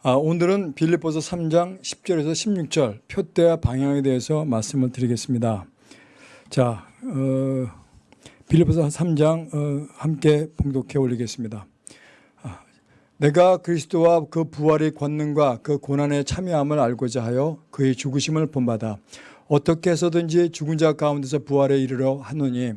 아, 오늘은 빌립보서 3장 10절에서 16절 표대와 방향에 대해서 말씀을 드리겠습니다. 자, 어, 빌립보서 3장 어, 함께 봉독해 올리겠습니다. 아, 내가 그리스도와 그 부활의 권능과 그 고난의 참여함을 알고자 하여 그의 죽으심을 본받아 어떻게 해서든지 죽은 자 가운데서 부활에 이르러 하노니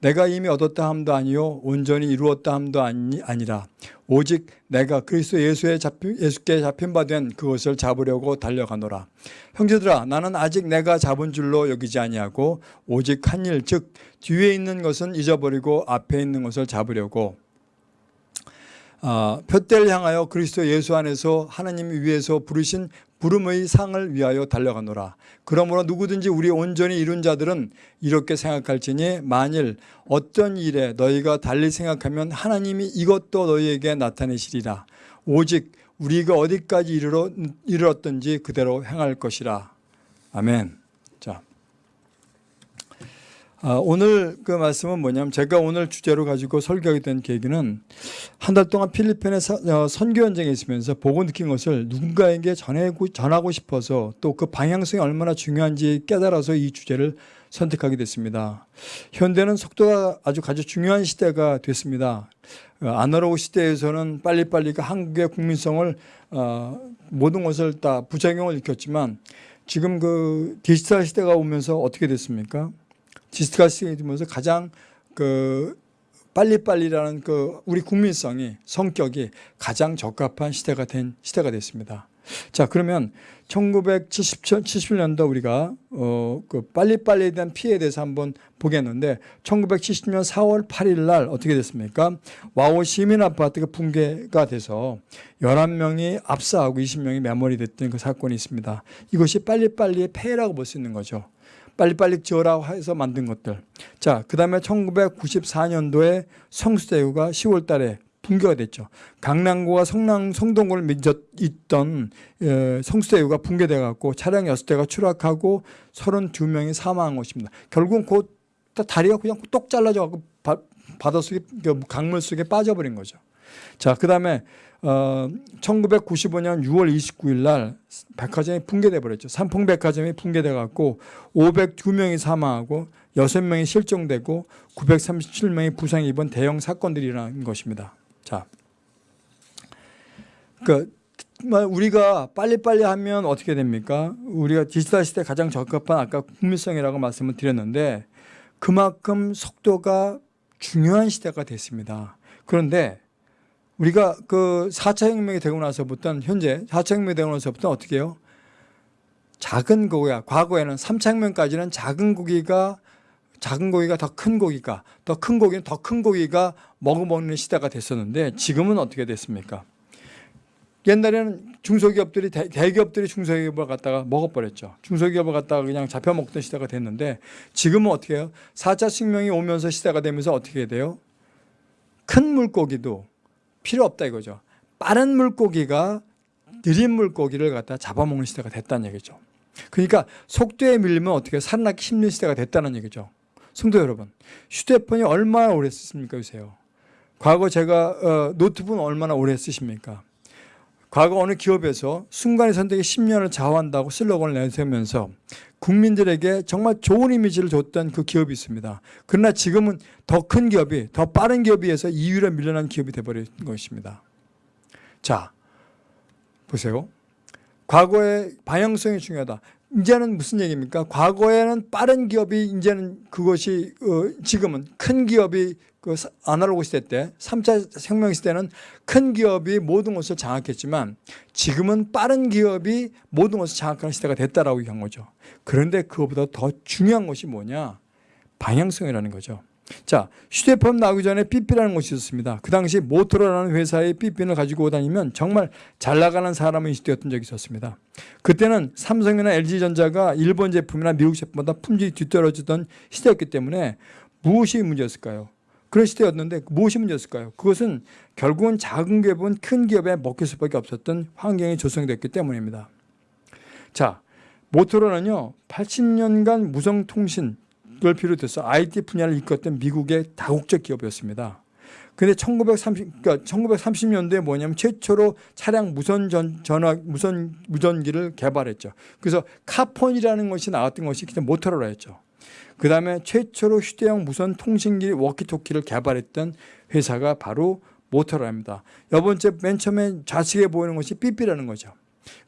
내가 이미 얻었다 함도 아니요 온전히 이루었다 함도 아니, 아니라 오직 내가 그리스도 예수에 잡힌, 예수께 잡힌 바 된 그것을 잡으려고 달려가노라. 형제들아 나는 아직 내가 잡은 줄로 여기지 아니하고 오직 한 일 즉 뒤에 있는 것은 잊어버리고 앞에 있는 것을 잡으려고. 아, 표대를 향하여 그리스도 예수 안에서 하나님이 위에서 부르신 부름의 상을 위하여 달려가노라. 그러므로 누구든지 우리 온전히 이룬 자들은 이렇게 생각할지니 만일 어떤 일에 너희가 달리 생각하면 하나님이 이것도 너희에게 나타내시리라. 오직 우리가 어디까지 이르렀든지 그대로 행할 것이라. 아멘. 자. 아, 오늘 그 말씀은 뭐냐면 제가 오늘 주제로 가지고 설교하게 된 계기는 한 달 동안 필리핀에 어, 선교 현장에 있으면서 보고 느낀 것을 누군가에게 전하고, 전하고 싶어서 또 그 방향성이 얼마나 중요한지 깨달아서 이 주제를 선택하게 됐습니다. 현대는 속도가 아주 가장 중요한 시대가 됐습니다. 어, 아날로그 시대에서는 빨리빨리 그 한국의 국민성을 어, 모든 것을 다 부작용을 일으켰지만 지금 그 디지털 시대가 오면서 어떻게 됐습니까? 시대가 되면서 가장 그 빨리빨리라는 그 우리 국민성이 성격이 가장 적합한 시대가 된 시대가 됐습니다. 자 그러면 1970년도 우리가 어 그 빨리빨리에 대한 피해에 대해서 한번 보겠는데 1970년 4월 8일 날 어떻게 됐습니까? 와우 시민 아파트가 붕괴가 돼서 11명이 압사하고 20명이 매몰이 됐던 그 사건이 있습니다. 이것이 빨리빨리의 폐해라고 볼 수 있는 거죠. 빨리빨리 지어라고 해서 만든 것들. 자, 그 다음에 1994년도에 성수대교가 10월 달에 붕괴가 됐죠. 강남구와 성남, 성동구를 맺어 있던 어, 성수대교가 붕괴돼 갖고 차량 6대가 추락하고 32명이 사망한 것입니다. 결국은 그 다리가 그냥 똑 잘라져 갖고 바다 속에 그 강물 속에 빠져버린 거죠. 자, 그 다음에 어, 1995년 6월 29일 날 백화점이 붕괴돼 버렸죠. 삼풍 백화점이 붕괴돼 갖고 502명이 사망하고 6명이 실종되고 937명이 부상 입은 대형 사건들이라는 것입니다. 자. 그 우리가 빨리빨리 하면 어떻게 됩니까? 우리가 디지털 시대 가장 적합한 아까 국민성이라고 말씀을 드렸는데 그만큼 속도가 중요한 시대가 됐습니다. 그런데 우리가 그 4차 혁명이 되고 나서부터는 현재 4차 혁명이 되고 나서부터 어떻게 해요? 작은 고기야. 과거에는 3차 혁명까지는 작은 고기가 작은 고기가 더 큰 고기가 더 큰 고기는 더 큰 고기가 먹어먹는 시대가 됐었는데 지금은 어떻게 됐습니까? 옛날에는 중소기업들이 대, 기업들이 중소기업을 갖다가 먹어버렸죠. 중소기업을 갖다가 그냥 잡혀먹던 시대가 됐는데 지금은 어떻게 해요? 4차 혁명이 오면서 시대가 되면서 어떻게 돼요? 큰 물고기도 필요 없다 이거죠. 빠른 물고기가 느린 물고기를 갖다 잡아먹는 시대가 됐다는 얘기죠. 그러니까 속도에 밀리면 어떻게 살아나기 힘든 시대가 됐다는 얘기죠. 성도 여러분, 휴대폰이 얼마나 오래 쓰십니까 요새요? 과거 제가 어, 노트북은 얼마나 오래 쓰십니까? 과거 어느 기업에서 순간의 선택이 10년을 좌우한다고 슬로건을 내세우면서 국민들에게 정말 좋은 이미지를 줬던 그 기업이 있습니다. 그러나 지금은 더 큰 기업이 더 빠른 기업에 의해서 2위로 밀려난 기업이 돼버린 것입니다. 자 보세요. 과거의 방향성이 중요하다. 이제는 무슨 얘기입니까? 과거에는 빠른 기업이 이제는 그것이 어, 지금은 큰 기업이 그 아날로그 시대 때 3차 혁명 시대는 큰 기업이 모든 것을 장악했지만 지금은 빠른 기업이 모든 것을 장악하는 시대가 됐다라고 얘기한 거죠. 그런데 그것보다 더 중요한 것이 뭐냐? 방향성이라는 거죠. 자, 휴대폰 나오기 전에 삐삐라는 것이 있었습니다. 그 당시 모토로라는 회사의 삐삐를 가지고 다니면 정말 잘 나가는 사람이 인식되었던 적이 있었습니다. 그때는 삼성이나 LG전자가 일본 제품이나 미국 제품보다 품질이 뒤떨어지던 시대였기 때문에 무엇이 문제였을까요? 그런 시대였는데 무엇이 문제였을까요? 그것은 결국은 작은 기업은 큰 기업에 먹힐 수밖에 없었던 환경이 조성됐기 때문입니다. 자, 모토로는요 80년간 무성통신을 비롯해서 IT 분야를 이끌었던 미국의 다국적 기업이었습니다. 근데 1930 그러니까 1930년도에 뭐냐면 최초로 차량 무선 전, 전화 무선 무전기를 개발했죠. 그래서 카폰이라는 것이 나왔던 것이 모토로라였죠. 그 다음에 최초로 휴대용 무선 통신기 워키토키를 개발했던 회사가 바로 모토로라입니다. 여 번째 맨 처음에 좌측에 보이는 것이 삐삐라는 거죠.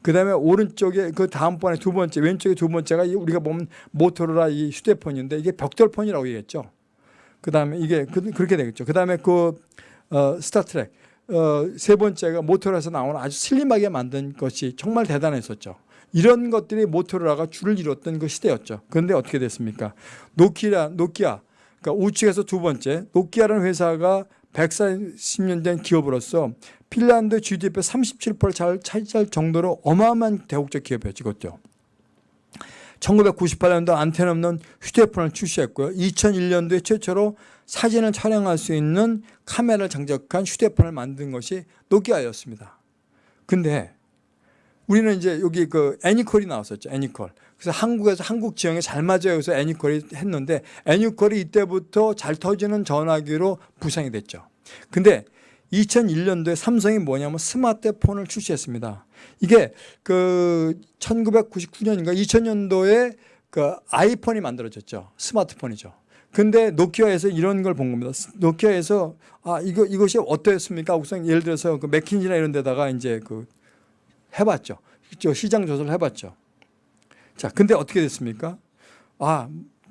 그 다음에 오른쪽에 그 다음번에 두 번째 왼쪽에 두 번째가 이 우리가 보면 모토로라 이 휴대폰인데 이게 벽돌폰이라고 얘기했죠. 그 다음에 이게 그, 렇게 되겠죠. 그 다음에 그 어, 스타트랙 어, 세 번째가 모토로라에서 나오는 아주 슬림하게 만든 것이 정말 대단했었죠. 이런 것들이 모토로라가 줄을 이뤘던 그 시대였죠. 그런데 어떻게 됐습니까? 노키아, 노키아, 그러니까 우측에서 두 번째 노키아라는 회사가 140년 된 기업으로서 핀란드 GDP의 37%를 차지할 정도로 어마어마한 다국적 기업이었죠. 1998년도 안테나 없는 휴대폰을 출시했고요. 2001년도에 최초로 사진을 촬영할 수 있는 카메라를 장착한 휴대폰을 만든 것이 노키아였습니다. 근데 우리는 이제 여기 그 애니콜이 나왔었죠. 애니콜. 그래서 한국에서 한국 지형에 잘 맞아요. 그래서 애니콜이 했는데 애니콜이 이때부터 잘 터지는 전화기로 부상이 됐죠. 근데 2001년도에 삼성이 뭐냐면 스마트폰을 출시했습니다. 이게 그 1999년인가 2000년도에 그 아이폰이 만들어졌죠. 스마트폰이죠. 근데 노키아에서 이런 걸 본 겁니다. 노키아에서 아 이거 이것이 어떠했습니까? 우선 예를 들어서 그 맥킨지나 이런 데다가 이제 그 해봤죠. 시장 조사를 해봤죠. 자, 근데 어떻게 됐습니까? 아,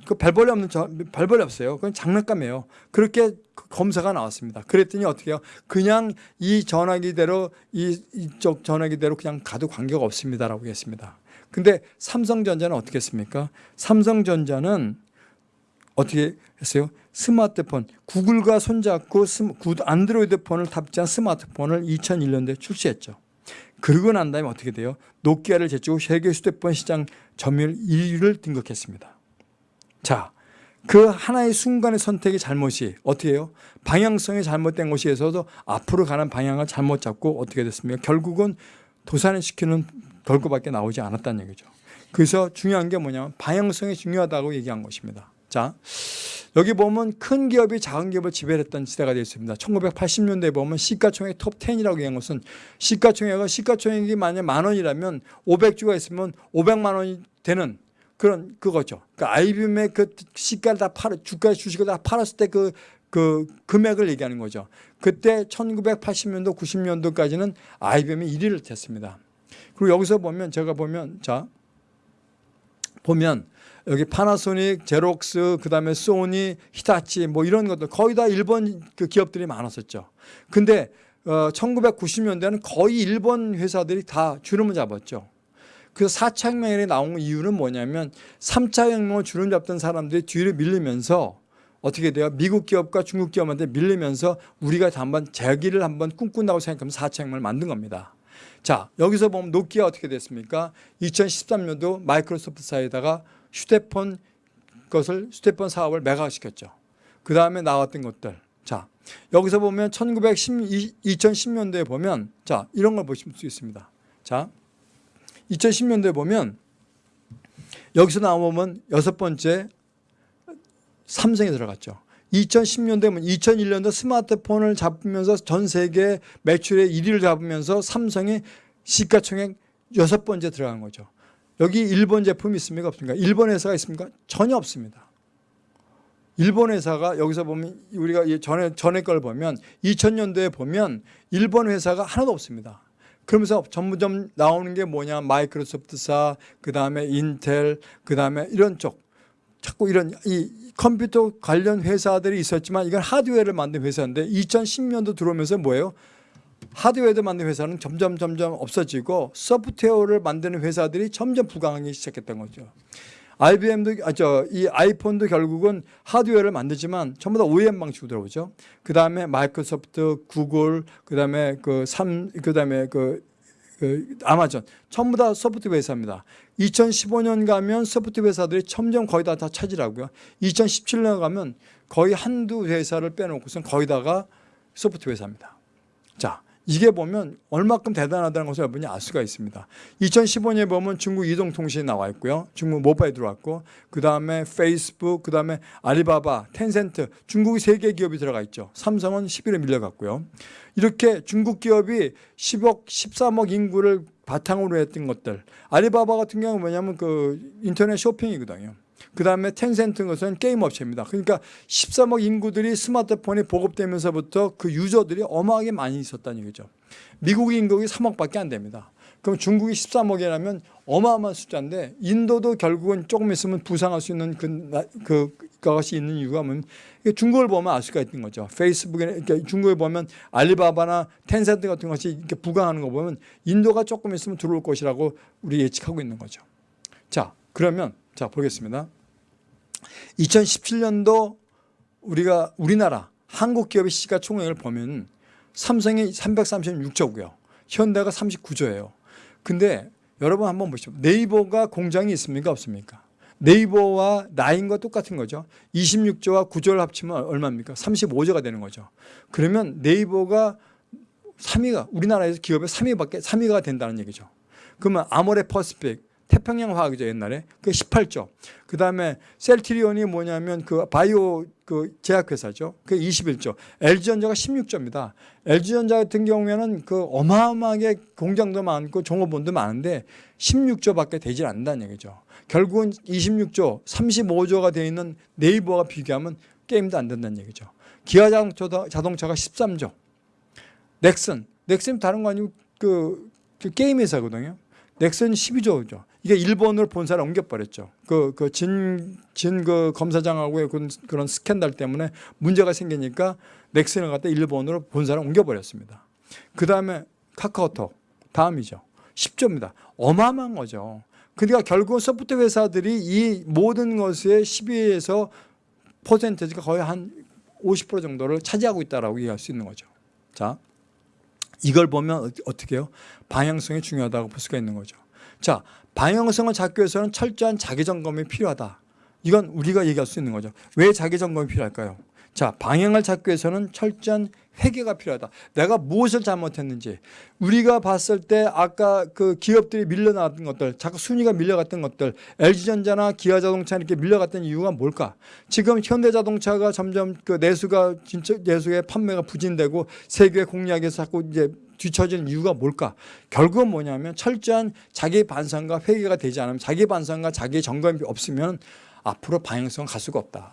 그 별벌이 없는 저, 별벌이 없어요. 그건 장난감이에요. 그렇게 그 검사가 나왔습니다. 그랬더니 어떻게 해요? 그냥 이 전화기대로 이 이쪽 전화기대로 그냥 가도 관계가 없습니다라고 했습니다. 근데 삼성전자는 어떻게 했습니까? 삼성전자는 어떻게 했어요? 스마트폰 구글과 손잡고 안드로이드 폰을 탑재한 스마트폰을 2001년도에 출시했죠. 그러고 난 다음에 어떻게 돼요? 노키아를 제치고 세계 휴대폰 시장 점유율 1위를 등극했습니다. 자, 그 하나의 순간의 선택의 잘못이 어떻게 해요? 방향성이 잘못된 것이어서도 앞으로 가는 방향을 잘못 잡고 어떻게 됐습니까? 결국은 도산을 시키는 결과밖에 나오지 않았다는 얘기죠. 그래서 중요한 게 뭐냐면 방향성이 중요하다고 얘기한 것입니다. 자, 여기 보면 큰 기업이 작은 기업을 지배했던 시대가 되었습니다. 1980년대에 보면 시가총액 톱 10이라고 얘기한 것은 시가총액은 시가총액이 만약 만 원이라면 500주가 있으면 500만 원이 되는 그런 그거죠. 그러니까 IBM의 그 시가를 다 팔아 주가 주식을 다 팔았을 때그 그 금액을 얘기하는 거죠. 그때 1980년도 90년도까지는 IBM이 1위를 했습니다. 그리고 여기서 보면 제가 보면 자 보면 여기 파나소닉, 제록스, 그 다음에 소니, 히타치 뭐 이런 것들 거의 다 일본 그 기업들이 많았었죠. 근데 어 1990년대는 거의 일본 회사들이 다 주름을 잡았죠. 그 4차 혁명이 나온 이유는 뭐냐면 3차 혁명을 주름 잡던 사람들이 뒤로 밀리면서 어떻게 돼요? 미국 기업과 중국 기업한테 밀리면서 우리가 한번 재기를 한번 꿈꾼다고 생각하면 4차 혁명을 만든 겁니다. 자 여기서 보면 노키아 어떻게 됐습니까? 2013년도 마이크로소프트 사이에다가 휴대폰 것을 휴대폰 사업을 매각시켰죠. 그 다음에 나왔던 것들. 자, 여기서 보면 1910, 2010년대에 보면 자, 이런 걸 보실 수 있습니다. 자, 2010년대에 보면 여기서 나오면 여섯 번째 삼성이 들어갔죠. 2010년대면 2001년도 스마트폰을 잡으면서 전 세계 매출의 1위를 잡으면서 삼성이 시가총액 여섯 번째 들어간 거죠. 여기 일본 제품이 있습니까? 없습니까? 일본 회사가 있습니까? 전혀 없습니다. 일본 회사가 여기서 보면 우리가 전에 전에 걸 보면 2000년도에 보면 일본 회사가 하나도 없습니다. 그러면서 전부점 나오는 게 뭐냐 마이크로소프트사 그다음에 인텔 그다음에 이런 쪽 자꾸 이런 이 컴퓨터 관련 회사들이 있었지만 이건 하드웨어를 만든 회사인데 2010년도 들어오면서 뭐예요? 하드웨어 만드는 회사는 점점 점점 없어지고 소프트웨어를 만드는 회사들이 점점 부강하기 시작했던 거죠. IBM도 아, 저 이 아이폰도 결국은 하드웨어를 만들지만 전부 다 OEM 방식으로 들어오죠. 그 다음에 마이크로소프트, 구글, 그 다음에 그삼 그다음에 그, 그 아마존 전부 다 소프트웨어 회사입니다. 2015년 가면 소프트웨어 회사들이 점점 거의 다, 다 차지하고요. 2017년 가면 거의 한두 회사를 빼놓고선 거의 다가 소프트웨어 회사입니다. 자, 이게 보면 얼마큼 대단하다는 것을 여러분이 알 수가 있습니다. 2015년에 보면 중국 이동통신이 나와 있고요. 중국 모바일 들어왔고 그 다음에 페이스북, 그 다음에 알리바바, 텐센트 중국이 세개 기업이 들어가 있죠. 삼성은 11에 밀려갔고요. 이렇게 중국 기업이 10억, 13억 인구를 바탕으로 했던 것들. 알리바바 같은 경우는 뭐냐면 그 인터넷 쇼핑이거든요. 그 다음에 텐센트 것은 게임 업체입니다. 그러니까 13억 인구들이 스마트폰이 보급되면서부터 그 유저들이 어마하게 많이 있었다는 얘기죠. 미국 인구가 3억밖에 안 됩니다. 그럼 중국이 13억이라면 어마어마한 숫자인데 인도도 결국은 조금 있으면 부상할 수 있는 그, 나- 그 것이 있는 이유가 뭐냐면 중국을 보면 알 수가 있는 거죠. 페이스북에 이렇게 중국에 보면 알리바바나 텐센트 같은 것이 이렇게 부강하는 거 보면 인도가 조금 있으면 들어올 것이라고 우리 예측하고 있는 거죠. 자, 그러면 자 보겠습니다. 2017년도 우리가 우리나라 한국 기업의 시가총액을 보면 삼성이 336조고요. 현대가 39조예요. 근데 여러분 한번 보시죠. 네이버가 공장이 있습니까? 없습니까? 네이버와 나인과 똑같은 거죠. 26조와 9조를 합치면 얼마입니까? 35조가 되는 거죠. 그러면 네이버가 3위가 우리나라에서 기업의 3위밖에 3위가 된다는 얘기죠. 그러면 아모레 퍼스픽 태평양 화학이죠 옛날에 그 18조. 그 다음에 셀트리온이 뭐냐면 그 바이오 그 제약회사죠. 그 21조. LG전자가 16조입니다. LG전자 같은 경우에는 그 어마어마하게 공장도 많고 종업원도 많은데 16조밖에 되질 않는다는 얘기죠. 결국은 26조, 35조가 되어 있는 네이버와 비교하면 게임도 안 된다는 얘기죠. 기아 자동차- 자동차가 13조. 넥슨, 넥슨 다른 거 아니고 그, 그 게임 회사거든요. 넥슨 12조죠. 이게 일본으로 본사를 옮겨버렸죠. 그, 그 진, 진 그 검사장하고의 그런, 그런 스캔들 때문에 문제가 생기니까 넥슨을 갖다 일본으로 본사를 옮겨버렸습니다. 그 다음에 카카오톡, 다음이죠. 10조입니다. 어마어마한 거죠. 그러니까 결국 소프트웨어 회사들이 이 모든 것의 12에서 퍼센트가 거의 한 50% 정도를 차지하고 있다라고 얘기할 수 있는 거죠. 자, 이걸 보면 어- 어떻게 해요? 방향성이 중요하다고 볼 수가 있는 거죠. 자, 방향성을 잡기 위해서는 철저한 자기 점검이 필요하다. 이건 우리가 얘기할 수 있는 거죠. 왜 자기 점검이 필요할까요? 자, 방향을 잡기 위해서는 철저한 회개가 필요하다. 내가 무엇을 잘못했는지. 우리가 봤을 때 아까 그 기업들이 밀려나왔던 것들, 자꾸 순위가 밀려갔던 것들, LG전자나 기아자동차 이렇게 밀려갔던 이유가 뭘까? 지금 현대자동차가 점점 그 내수가 진짜 내수의 판매가 부진되고 세계 공략에서 자꾸 이제 뒤처지는 이유가 뭘까? 결국은 뭐냐면 철저한 자기 반성과 회개가 되지 않으면 자기 반성과 자기 점검이 없으면 앞으로 방향성 갈 수가 없다.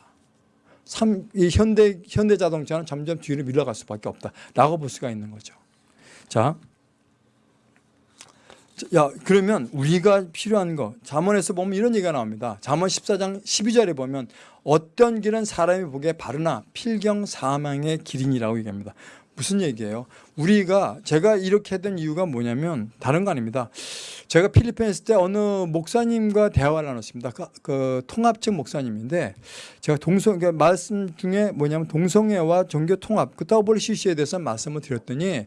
삼, 이 현대 현대 자동차는 점점 뒤로 밀려갈 수밖에 없다 라고 볼 수가 있는 거죠. 자, 야 그러면 우리가 필요한 거 잠언에서 보면 이런 얘기가 나옵니다. 잠언 14장 12절에 보면 어떤 길은 사람이 보기에 바르나 필경 사망의 길이니라고 얘기합니다. 무슨 얘기예요? 우리가 제가 이렇게 된 이유가 뭐냐면 다른 거 아닙니다. 제가 필리핀에 있을 때 어느 목사님과 대화를 나눴습니다. 그, 그 통합측 목사님인데 제가 동성 그 말씀 중에 뭐냐면 동성애와 종교 통합 그 WCC에 대해서 말씀을 드렸더니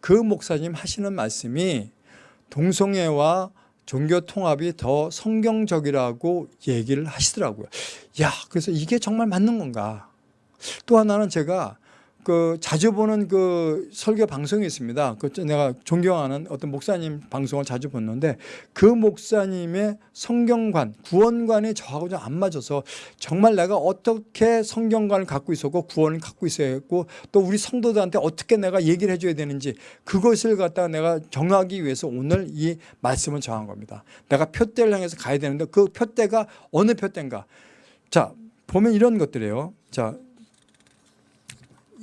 그 목사님 하시는 말씀이 동성애와 종교 통합이 더 성경적이라고 얘기를 하시더라고요. 야, 그래서 이게 정말 맞는 건가? 또 하나는 제가 그 자주 보는 그 설교 방송이 있습니다. 그 내가 존경하는 어떤 목사님 방송을 자주 봤는데 그 목사님의 성경관, 구원관이 저하고 좀 안 맞아서 정말 내가 어떻게 성경관을 갖고 있었고 구원을 갖고 있어야 했고 또 우리 성도들한테 어떻게 내가 얘기를 해줘야 되는지 그것을 갖다가 내가 정하기 위해서 오늘 이 말씀을 정한 겁니다. 내가 표대를 향해서 가야 되는데 그 표대가 어느 표대인가? 자 보면 이런 것들이에요. 자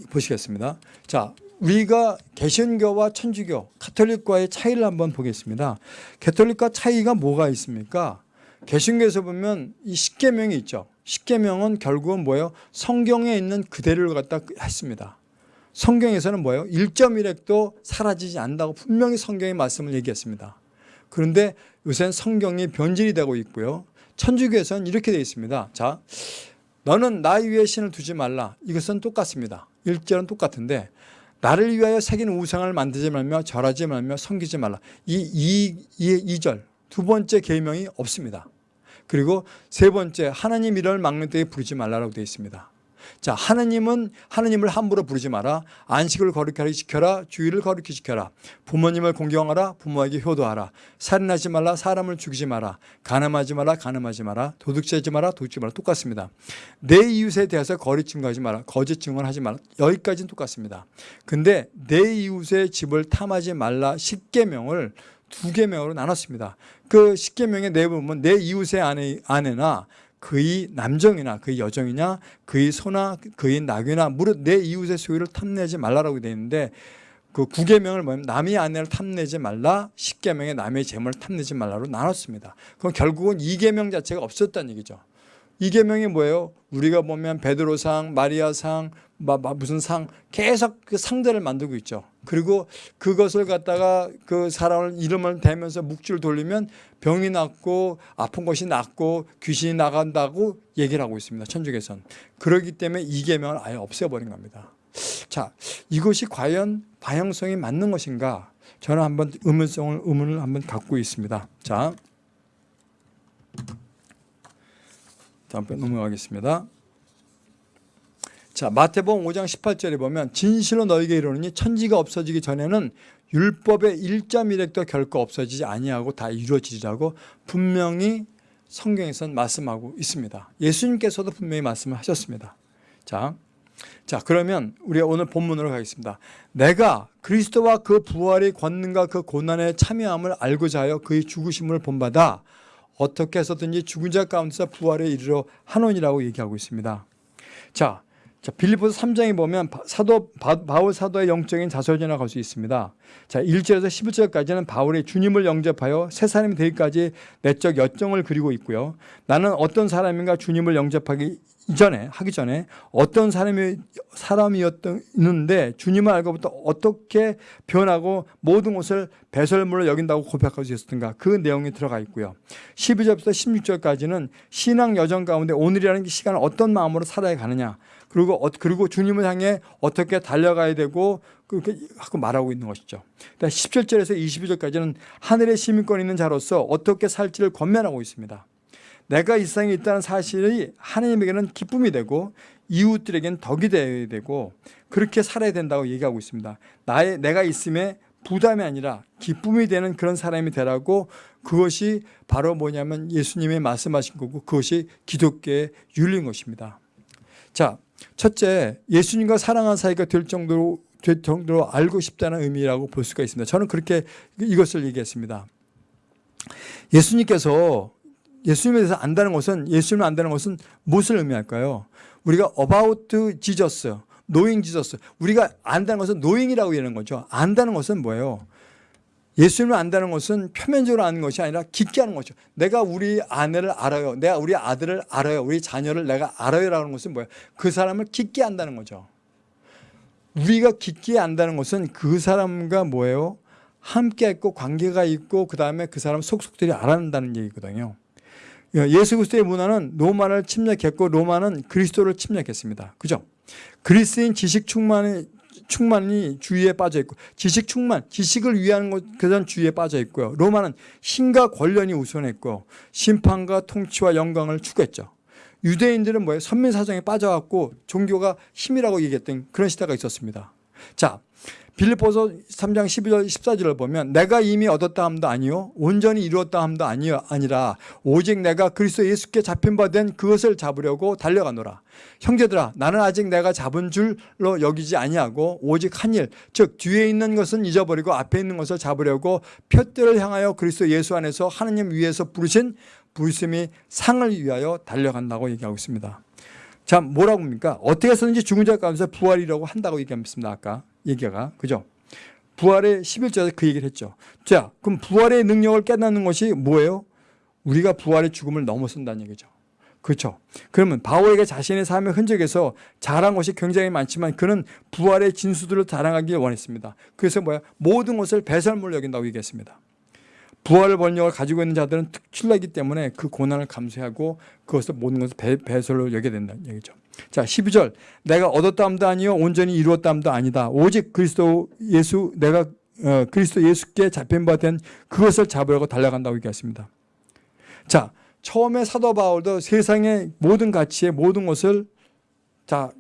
보시겠습니다. 자, 우리가 개신교와 천주교, 카톨릭과의 차이를 한번 보겠습니다. 가톨릭과 차이가 뭐가 있습니까? 개신교에서 보면 이 십계명이 있죠. 십계명은 결국은 뭐예요? 성경에 있는 그대를 갖다 했습니다. 성경에서는 뭐예요? 1.1핵도 사라지지 않는다고 분명히 성경의 말씀을 얘기했습니다. 그런데 요새는 성경이 변질이 되고 있고요. 천주교에서는 이렇게 되어 있습니다. 자, 너는 나 위에 신을 두지 말라. 이것은 똑같습니다. 1절은 똑같은데 나를 위하여 새긴 우상을 만들지 말며 절하지 말며 섬기지 말라. 이, 이, 이, 2절 두 번째 계명이 없습니다. 그리고 세 번째 하나님 이름을 막는 때에 부르지 말라라고 되어 있습니다. 자, 하느님은 하느님을 함부로 부르지 마라. 안식을 거룩하게 지켜라. 주의를 거룩히 지켜라. 부모님을 공경하라. 부모에게 효도하라. 살인하지 말라. 사람을 죽이지 마라. 간음하지 마라. 간음하지 마라. 도둑질하지 마라. 도둑질 마라. 똑같습니다. 내 이웃에 대해서 거리 증거하지 마라. 거짓 증언하지 마라. 여기까지는 똑같습니다. 근데 내 이웃의 집을 탐하지 말라. 10계명을 두 계명으로 나눴습니다. 그 10계명의 내부분 내 이웃의 아내, 아내나 그의 남정이나 그의 여정이냐 그의 소나 그의 낙이나 무릇 내 이웃의 소유를 탐내지 말라라고 되어 있는데 그 9계명을 뭐냐면 남의 아내를 탐내지 말라 10계명에 남의 재물을 탐내지 말라로 나눴습니다. 그럼 결국은 2계명 자체가 없었다는 얘기죠. 이계명이 뭐예요? 우리가 보면 베드로상, 마리아상, 무슨 상 계속 그 상들을 만들고 있죠. 그리고 그것을 갖다가 그 사람을 이름을 대면서 묵주를 돌리면 병이 낫고 아픈 것이 낫고 귀신이 나간다고 얘기를 하고 있습니다. 천주교에서는. 그렇기 때문에 이계명을 아예 없애버린 겁니다. 자, 이것이 과연 방향성이 맞는 것인가? 저는 한번 의문성을 의문을 한번 갖고 있습니다. 자, 다음 편 넘어가겠습니다. 자, 마태복음 5장 18절에 보면 진실로 너에게 이르노니 천지가 없어지기 전에는 율법의 1.1획도 결코 없어지지 아니하고 다 이루어지리라고 분명히 성경에선 말씀하고 있습니다. 예수님께서도 분명히 말씀을 하셨습니다. 자, 자 그러면 우리가 오늘 본문으로 가겠습니다. 내가 그리스도와 그 부활의 권능과 그 고난에 참여함을 알고자 하여 그의 죽으심을 본받아 어떻게 해서든지 죽은 자 가운데서 부활에 이르러 하노니라고 얘기하고 있습니다. 자, 자 빌립보서 3장에 보면 바- 사도 바, 바울 사도의 영적인 자설전을 갈수 있습니다. 자, 1절에서 11절까지는 바울이 주님을 영접하여 새 사람이 되기까지 내적 여정을 그리고 있고요. 나는 어떤 사람인가 주님을 영접하기 이전에 하기 전에 어떤 사람이 사람이었는데 주님을 알고부터 어떻게 변하고 모든 것을 배설물로 여긴다고 고백할 수 있었던가 그 내용이 들어가 있고요. 12절부터 16절까지는 신앙 여정 가운데 오늘이라는 시간을 어떤 마음으로 살아야 가느냐 그리고 어- 그리고 주님을 향해 어떻게 달려가야 되고 그렇게 하고 말하고 있는 것이죠. 17절에서 22절까지는 하늘의 시민권 있는 자로서 어떻게 살지를 권면하고 있습니다. 내가 이 세상에 있다는 사실이 하나님에게는 기쁨이 되고 이웃들에게는 덕이 되어야 되고 그렇게 살아야 된다고 얘기하고 있습니다. 나의 내가 있음에 부담이 아니라 기쁨이 되는 그런 사람이 되라고 그것이 바로 뭐냐면 예수님이 말씀하신 거고 그것이 기독교의 윤리인 것입니다. 자, 첫째 예수님과 사랑하는 사이가 될 정도로 될 정도로 알고 싶다는 의미라고 볼 수가 있습니다. 저는 그렇게 이것을 얘기했습니다. 예수님께서 예수님에 대해서 안다는 것은 예수님을 안다는 것은 무엇을 의미할까요? 우리가 about Jesus, knowing Jesus. 우리가 안다는 것은 knowing이라고 얘기하는 거죠. 안다는 것은 뭐예요? 예수님을 안다는 것은 표면적으로 아는 것이 아니라 깊게 아는 거죠. 내가 우리 아내를 알아요. 내가 우리 아들을 알아요. 우리 자녀를 내가 알아요라는 것은 뭐예요? 그 사람을 깊게 안다는 거죠. 우리가 깊게 안다는 것은 그 사람과 뭐예요? 함께 있고 관계가 있고 그 다음에 그 사람 속속들이 알아낸다는 얘기거든요. 예수 그리스도의 문화는 로마를 침략했고 로마는 그리스도를 침략했습니다. 그죠? 그리스인 지식 충만이 충만이 주의에 빠져 있고 지식 충만, 지식을 위하는 것 그런 주의에 빠져 있고요. 로마는 신과 권력이 우선했고 심판과 통치와 영광을 추구했죠. 유대인들은 뭐예요? 선민 사정에 빠져갖고 종교가 힘이라고 얘기했던 그런 시대가 있었습니다. 자, 빌립보서 3장 12절 14절을 보면 내가 이미 얻었다 함도 아니요 온전히 이루었다 함도 아니요 아니라 오직 내가 그리스도 예수께 잡힌 바 된 그것을 잡으려고 달려가노라. 형제들아 나는 아직 내가 잡은 줄로 여기지 아니하고 오직 한 일 즉 뒤에 있는 것은 잊어버리고 앞에 있는 것을 잡으려고 표대를 향하여 그리스도 예수 안에서 하나님 위에서 부르신 부르심이 상을 위하여 달려간다고 얘기하고 있습니다. 자 뭐라고 합니까? 어떻게 해서든지 죽은 자 가운데서 부활이라고 한다고 얘기했습니다 아까 얘기가 그죠? 부활의 11절에서 그 얘기를 했죠. 자, 그럼 부활의 능력을 깨닫는 것이 뭐예요? 우리가 부활의 죽음을 넘어선다는 얘기죠. 그렇죠. 그러면 바울에게 자신의 삶의 흔적에서 잘한 것이 굉장히 많지만 그는 부활의 진수들을 자랑하길 원했습니다. 그래서 뭐야? 모든 것을 배설물로 여긴다고 얘기했습니다. 부활을 번역을 가지고 있는 자들은 특출나기 때문에 그 고난을 감수하고 그것을 모든 것을 배, 배설로 여겨야 된다는 얘기죠. 자, 12절. 내가 얻었다 함도 아니요 온전히 이루었다 함도 아니다. 오직 그리스도 예수 내가 어, 그리스도 예수께 잡힌 바 된 그것을 잡으려고 달려간다고 얘기했습니다. 자, 처음에 사도 바울도 세상의 모든 가치의 모든 것을 자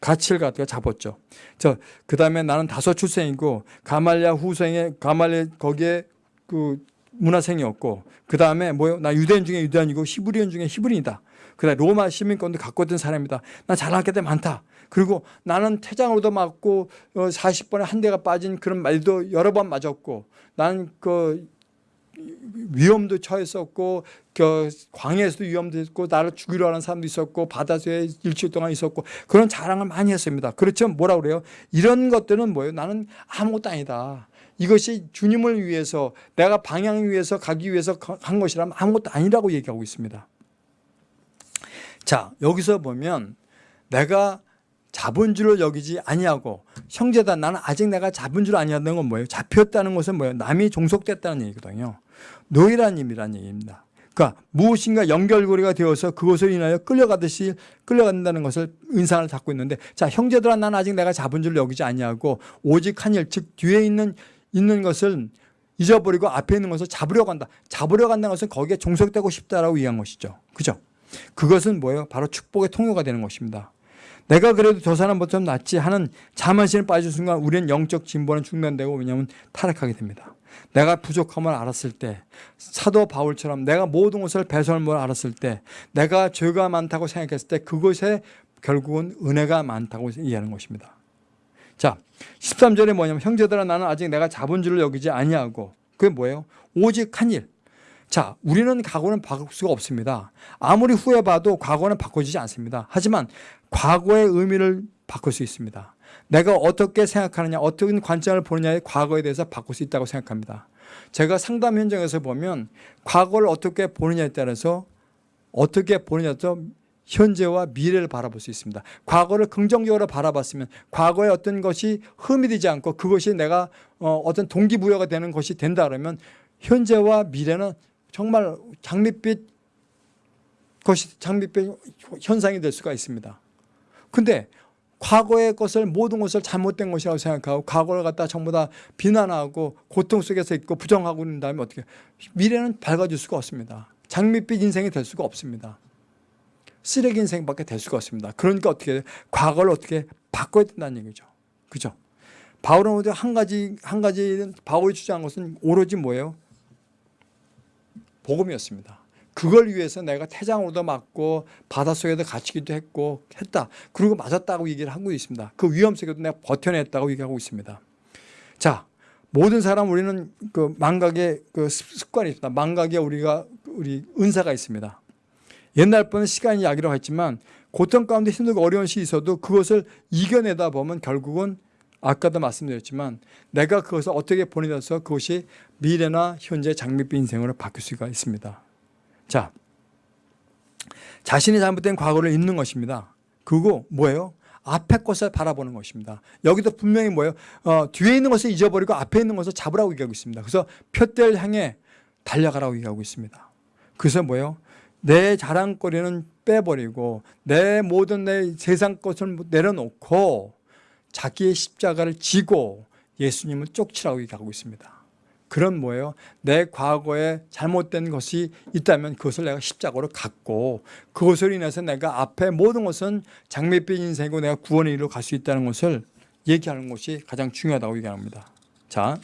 가치를 갖다가 잡았죠. 저 그다음에 나는 다섯 출생이고 가말랴 후생에 가말랴 거기에 그 문화생이었고 그다음에 뭐요? 나 유대인 중에 유대인이고 히브리인 중에 히브리인이다. 그다음에 로마 시민권도 갖고 있던 사람이다. 나 잘할 게 많다. 그리고 나는 퇴장으로도 맞고 40번에 한 대가 빠진 그런 말도 여러 번 맞았고 나는 그 위험도 처했었고 그 광야에서도 위험도 있었고 나를 죽이려 하는 사람도 있었고 바다에 일주일 동안 있었고 그런 자랑을 많이 했습니다. 그렇지만 뭐라 그래요? 이런 것들은 뭐예요? 나는 아무것도 아니다. 이것이 주님을 위해서 내가 방향 위해서 가기 위해서 한 것이라면 아무것도 아니라고 얘기하고 있습니다. 자 여기서 보면 내가 줄을 여기지 아니하고 형제다 나는 아직 내가 줄 아니하는 건 뭐예요? 잡혔다는 것은 뭐예요? 남이 종속됐다는 얘기거든요. 노예라는 의미라는 얘기입니다. 그러니까 무엇인가 연결고리가 되어서 그것을 인하여 끌려가듯이 끌려간다는 것을 인상을 갖고 있는데 자 형제들아 나는 아직 내가 줄 여기지 아니하고 오직 한일 즉 뒤에 있는 있는 것을 잊어버리고 앞에 있는 것을 잡으려고 한다. 잡으려고 한다는 것은 거기에 종속되고 싶다라고 이해한 것이죠. 그죠? 그것은 뭐예요? 바로 축복의 통로가 되는 것입니다. 내가 그래도 저 사람보다 좀 낫지 하는 자만심에 빠진 순간 우리는 영적 진보는 중단되고 왜냐하면 타락하게 됩니다. 내가 부족함을 알았을 때 사도 바울처럼 내가 모든 것을 배설물 알았을 때 내가 죄가 많다고 생각했을 때 그것에 결국은 은혜가 많다고 이해하는 것입니다. 자 13절에 뭐냐면 형제들아 나는 아직 내가 줄을 여기지 아니하고 그게 뭐예요? 오직 한 일. 자 우리는 과거는 바꿀 수가 없습니다. 아무리 후회 봐도 과거는 바꿔지지 않습니다. 하지만 과거의 의미를 바꿀 수 있습니다. 내가 어떻게 생각하느냐 어떤 관점을 보느냐의 과거에 대해서 바꿀 수 있다고 생각합니다. 제가 상담 현장에서 보면 과거를 어떻게 보느냐에 따라서 어떻게 보느냐에 따라서 현재와 미래를 바라볼 수 있습니다. 과거를 긍정적으로 바라봤으면 과거의 어떤 것이 흠이 되지 않고 그것이 내가 어떤 동기부여가 되는 것이 된다 그러면 현재와 미래는 정말 장밋빛 것이 장밋빛 현상이 될 수가 있습니다. 근데 과거의 것을 모든 것을 잘못된 것이라고 생각하고 과거를 갖다 전부 다 비난하고 고통 속에서 있고 부정하고 있는 다음에 어떻게 미래는 밝아질 수가 없습니다. 장밋빛 인생이 될 수가 없습니다. 쓰레기 인생밖에 될 수가 없습니다. 그러니까 어떻게 과거를 어떻게 바꿔야 된다는 얘기죠. 그죠? 바울은 한 가지 한 가지 바울이 주장한 것은 오로지 뭐예요? 복음이었습니다. 그걸 위해서 내가 태장으로도 맞고 바닷속에도 갇히기도 했고 했다. 그리고 맞았다고 얘기를 하고 있습니다. 그 위험 속에도 내가 버텨냈다고 얘기하고 있습니다. 자, 모든 사람 우리는 그 망각의 그 습관이 있습니다. 망각에 우리가 우리 은사가 있습니다. 옛날 분은 시간이 약이라고 했지만 고통 가운데 힘들고 어려운 시이 있어도 그것을 이겨내다 보면 결국은 아까도 말씀드렸지만 내가 그것을 어떻게 보내서 그것이 미래나 현재 장밋빛 인생으로 바뀔 수가 있습니다. 자, 자신이 잘못된 과거를 잊는 것입니다. 그리고 뭐예요? 앞에 것을 바라보는 것입니다. 여기도 분명히 뭐예요? 어, 뒤에 있는 것을 잊어버리고 앞에 있는 것을 잡으라고 얘기하고 있습니다. 그래서 표대를 향해 달려가라고 얘기하고 있습니다. 그래서 뭐예요? 내 자랑거리는 빼버리고 내 모든 내 세상 것을 내려놓고 자기의 십자가를 지고 예수님을 쫓치라고 얘기하고 있습니다. 그런 뭐예요? 내 과거에 잘못된 것이 있다면 그것을 내가 십자가로 갖고 그것을 인해서 내가 앞에 모든 것은 장밋빛 인생이고 내가 구원의 일로 갈 수 있다는 것을 얘기하는 것이 가장 중요하다고 얘기합니다. 자,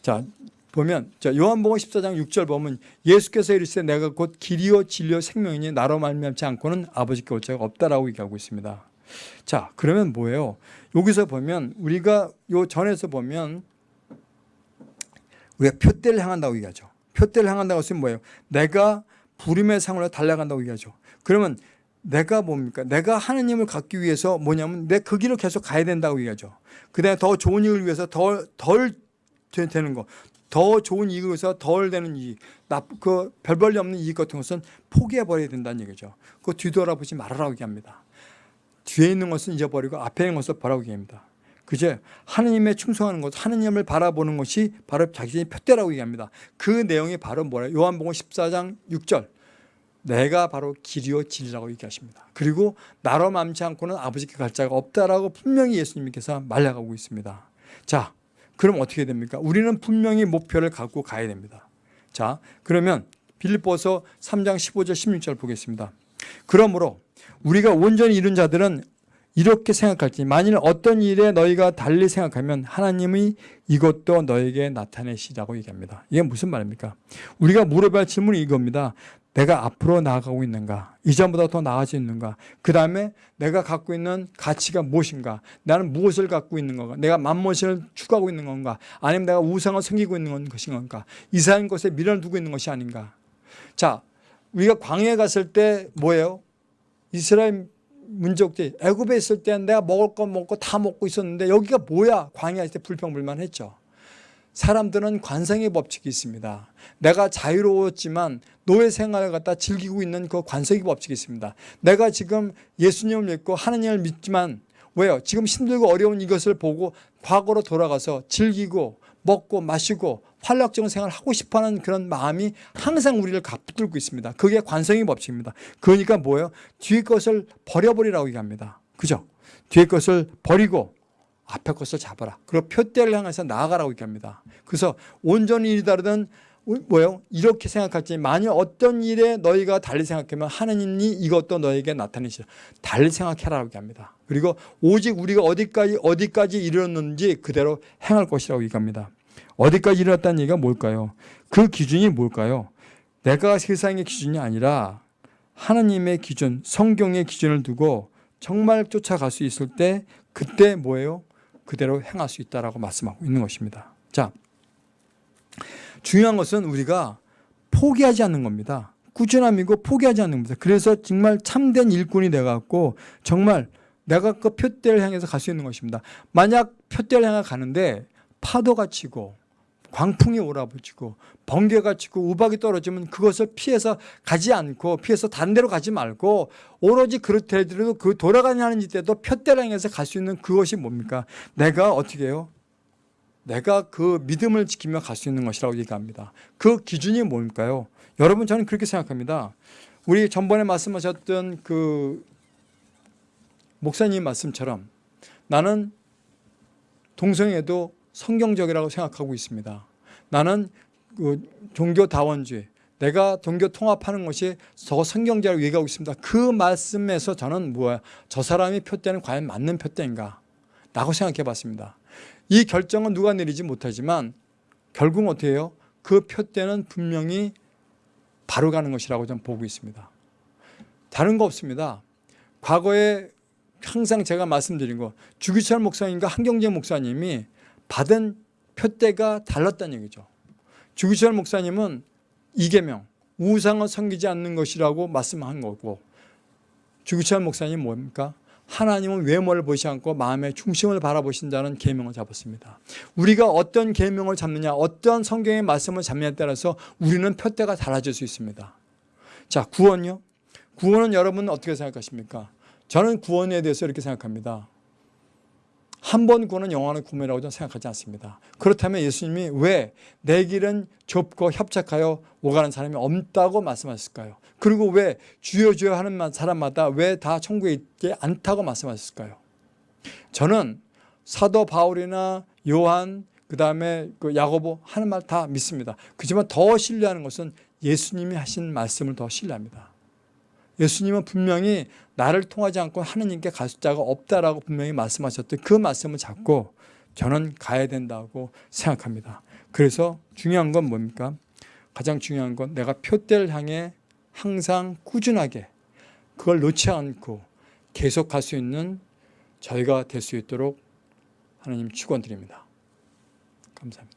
자 보면 자 요한복음 14장 6절 보면 예수께서 이르시되 내가 곧 길이요 진리요 생명이니 나로 말미암지 않고는 아버지께 올 자가 없다라고 얘기하고 있습니다. 자 그러면 뭐예요? 여기서 보면 우리가 요 전에서 보면 우리가 표대를 향한다고 얘기하죠. 표대를 향한다고 했으면 뭐예요? 내가 부림의 상으로 달려간다고 얘기하죠. 그러면 내가 뭡니까? 내가 하느님을 갖기 위해서 뭐냐면 내 그 길을 계속 가야 된다고 얘기하죠. 그 다음에 더 좋은 이익을 위해서 덜, 덜 되는 거, 더 좋은 이익을 위해서 덜 되는 이익, 그 별벌이 없는 이익 같은 것은 포기해버려야 된다는 얘기죠. 그거 뒤돌아보지 말아라고 얘기합니다. 뒤에 있는 것은 잊어버리고 앞에 있는 것을 보라고 얘기합니다. 그제 하느님에 충성하는 것, 하느님을 바라보는 것이 바로 자신의 표대라고 얘기합니다. 그 내용이 바로 뭐라 요한복음 14장 6절 내가 바로 길이요 진리라고 얘기하십니다. 그리고 나로 맘지 않고는 아버지께 갈 자가 없다라고 분명히 예수님께서 말려가고 있습니다. 자, 그럼 어떻게 됩니까? 우리는 분명히 목표를 갖고 가야 됩니다. 자, 그러면 빌립보서 3장 15절 16절 보겠습니다. 그러므로 우리가 온전히 이룬 자들은 이렇게 생각할지 만일 어떤 일에 너희가 달리 생각하면 하나님이 이것도 너에게 나타내시라고 얘기합니다. 이게 무슨 말입니까? 우리가 물어봐야 할 질문이 이겁니다. 내가 앞으로 나아가고 있는가? 이전보다 더 나아져 있는가? 그 다음에 내가 갖고 있는 가치가 무엇인가? 나는 무엇을 갖고 있는 건가? 내가 만무엇을 추구하고 있는 건가? 아니면 내가 우상을 섬기고 있는 것인 건가? 이상한 것에 미련을 두고 있는 것이 아닌가? 자, 우리가 광야에 갔을 때 뭐예요? 이스라엘 민족들이 애굽에 있을 때는 내가 먹을 거 먹고 다 먹고 있었는데 여기가 뭐야? 광야일 때 불평불만했죠. 사람들은 관성의 법칙이 있습니다. 내가 자유로웠지만 노예 생활을 갖다 즐기고 있는 그 관성의 법칙이 있습니다. 내가 지금 예수님을 믿고 하나님을 믿지만 왜요? 지금 힘들고 어려운 이것을 보고 과거로 돌아가서 즐기고 먹고 마시고 활력적인 생활을 하고 싶어하는 그런 마음이 항상 우리를 붙들고 있습니다. 그게 관성의 법칙입니다. 그러니까 뭐예요? 뒤에 것을 버려버리라고 얘기합니다. 그죠? 뒤에 것을 버리고 앞에 것을 잡아라. 그리고 표대를 향해서 나아가라고 얘기합니다. 그래서 온전히 일이 다르든 뭐예요? 이렇게 생각할지 만약 어떤 일에 너희가 달리 생각하면 하느님이 이것도 너에게 나타내시라. 달리 생각해라고 얘기합니다. 그리고 오직 우리가 어디까지 어디까지 이르렀는지 그대로 행할 것이라고 얘기합니다. 어디까지 이르렀다는 얘기가 뭘까요? 그 기준이 뭘까요? 내가 세상의 기준이 아니라 하나님의 기준, 성경의 기준을 두고 정말 쫓아갈 수 있을 때 그때 뭐예요? 그대로 행할 수 있다라고 말씀하고 있는 것입니다. 자, 중요한 것은 우리가 포기하지 않는 겁니다. 꾸준함이고 포기하지 않는 겁니다. 그래서 정말 참된 일꾼이 돼갖고 정말 내가 그 표대를 향해서 갈 수 있는 것입니다. 만약 표대를 향해 가는데 파도가 치고 광풍이 오라붙고 번개가 치고 우박이 떨어지면 그것을 피해서 가지 않고 피해서 다른 데로 가지 말고 오로지 그렇더라도 그 돌아가는 이때도 표대를 향해서 갈 수 있는 그것이 뭡니까? 내가 어떻게 해요? 내가 그 믿음을 지키며 갈 수 있는 것이라고 얘기합니다. 그 기준이 뭘까요? 여러분 저는 그렇게 생각합니다. 우리 전번에 말씀하셨던 그 목사님 말씀처럼 나는 동성애도 성경적이라고 생각하고 있습니다. 나는 그 종교 다원주의, 내가 종교 통합하는 것이 더 성경적이라고 얘기하고 있습니다. 그 말씀에서 저는 뭐야? 저 사람이 표대는 과연 맞는 표대인가? 라고 생각해 봤습니다. 이 결정은 누가 내리지 못하지만 결국 어떻게 해요? 그 표대는 분명히 바로 가는 것이라고 저는 보고 있습니다. 다른 거 없습니다. 과거에 항상 제가 말씀드린 거 주기철 목사님과 한경재 목사님이 받은 표대가 달랐다는 얘기죠. 주기철 목사님은 이계명, 우상을 섬기지 않는 것이라고 말씀한 거고 주기철 목사님 뭡니까? 하나님은 외모를 보시 않고 마음의 중심을 바라보신다는 계명을 잡았습니다. 우리가 어떤 계명을 잡느냐, 어떤 성경의 말씀을 잡느냐에 따라서 우리는 표대가 달라질 수 있습니다. 자, 구원요? 구원은 여러분 어떻게 생각하십니까? 저는 구원에 대해서 이렇게 생각합니다. 한 번 구원은 영원한 구원이라고 저는 생각하지 않습니다. 그렇다면 예수님이 왜 내 길은 좁고 협착하여 오가는 사람이 없다고 말씀하셨을까요? 그리고 왜 주여 주여 하는 사람마다 왜 다 천국에 있지 않다고 말씀하셨을까요? 저는 사도 바울이나 요한 그 다음에 그 야고보 하는 말 다 믿습니다. 그지만 더 신뢰하는 것은 예수님이 하신 말씀을 더 신뢰합니다. 예수님은 분명히 나를 통하지 않고 하느님께 갈 자가 없다라고 분명히 말씀하셨던 그 말씀을 잡고 저는 가야 된다고 생각합니다. 그래서 중요한 건 뭡니까? 가장 중요한 건 내가 표대를 향해 항상 꾸준하게 그걸 놓지 않고 계속 갈 수 있는 저희가 될 수 있도록 하나님 축원드립니다. 감사합니다.